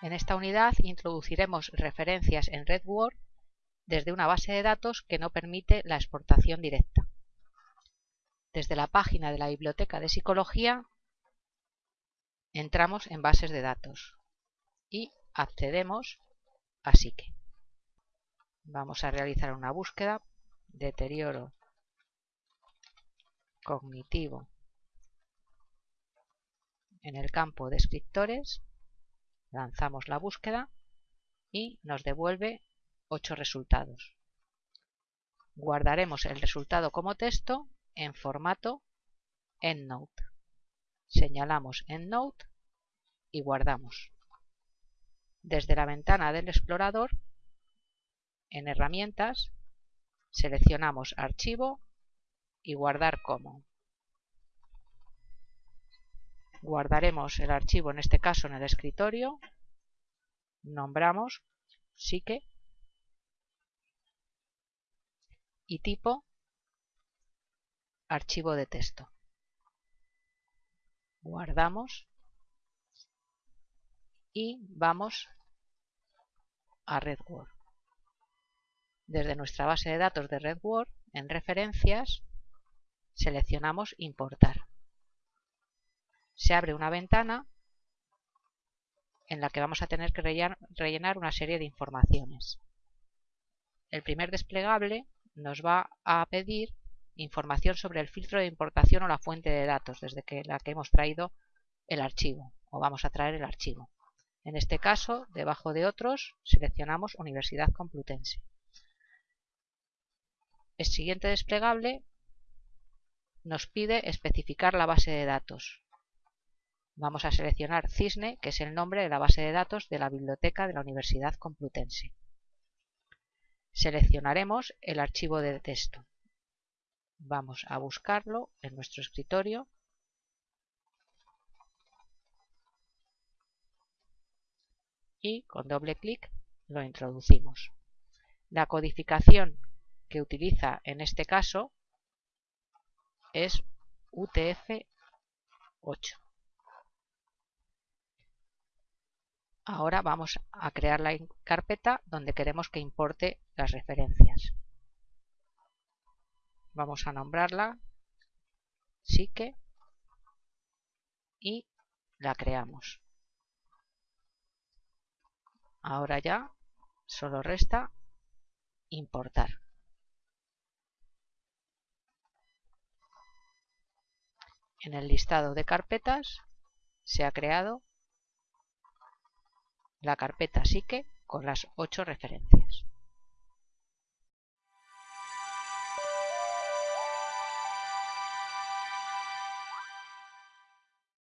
En esta unidad introduciremos referencias en RedWord desde una base de datos que no permite la exportación directa. Desde la página de la Biblioteca de Psicología entramos en bases de datos y accedemos a Psique. Vamos a realizar una búsqueda, deterioro cognitivo en el campo de escritores, lanzamos la búsqueda y nos devuelve 8 resultados. Guardaremos el resultado como texto en formato EndNote. Señalamos EndNote y guardamos. Desde la ventana del explorador, en Herramientas, seleccionamos Archivo y Guardar como. Guardaremos el archivo, en este caso en el escritorio, nombramos psique y tipo archivo de texto. Guardamos y vamos a RedWord. Desde nuestra base de datos de RedWord, en referencias, seleccionamos importar. Se abre una ventana en la que vamos a tener que rellenar una serie de informaciones. El primer desplegable nos va a pedir información sobre el filtro de importación o la fuente de datos desde que la que hemos traído el archivo o vamos a traer el archivo. En este caso, debajo de otros, seleccionamos Universidad Complutense. El siguiente desplegable nos pide especificar la base de datos. Vamos a seleccionar Cisne, que es el nombre de la base de datos de la biblioteca de la Universidad Complutense. Seleccionaremos el archivo de texto. Vamos a buscarlo en nuestro escritorio y con doble clic lo introducimos. La codificación que utiliza en este caso es UTF-8. Ahora vamos a crear la carpeta donde queremos que importe las referencias. Vamos a nombrarla Psique y la creamos. Ahora ya solo resta importar. En el listado de carpetas se ha creado la carpeta psique con las ocho referencias.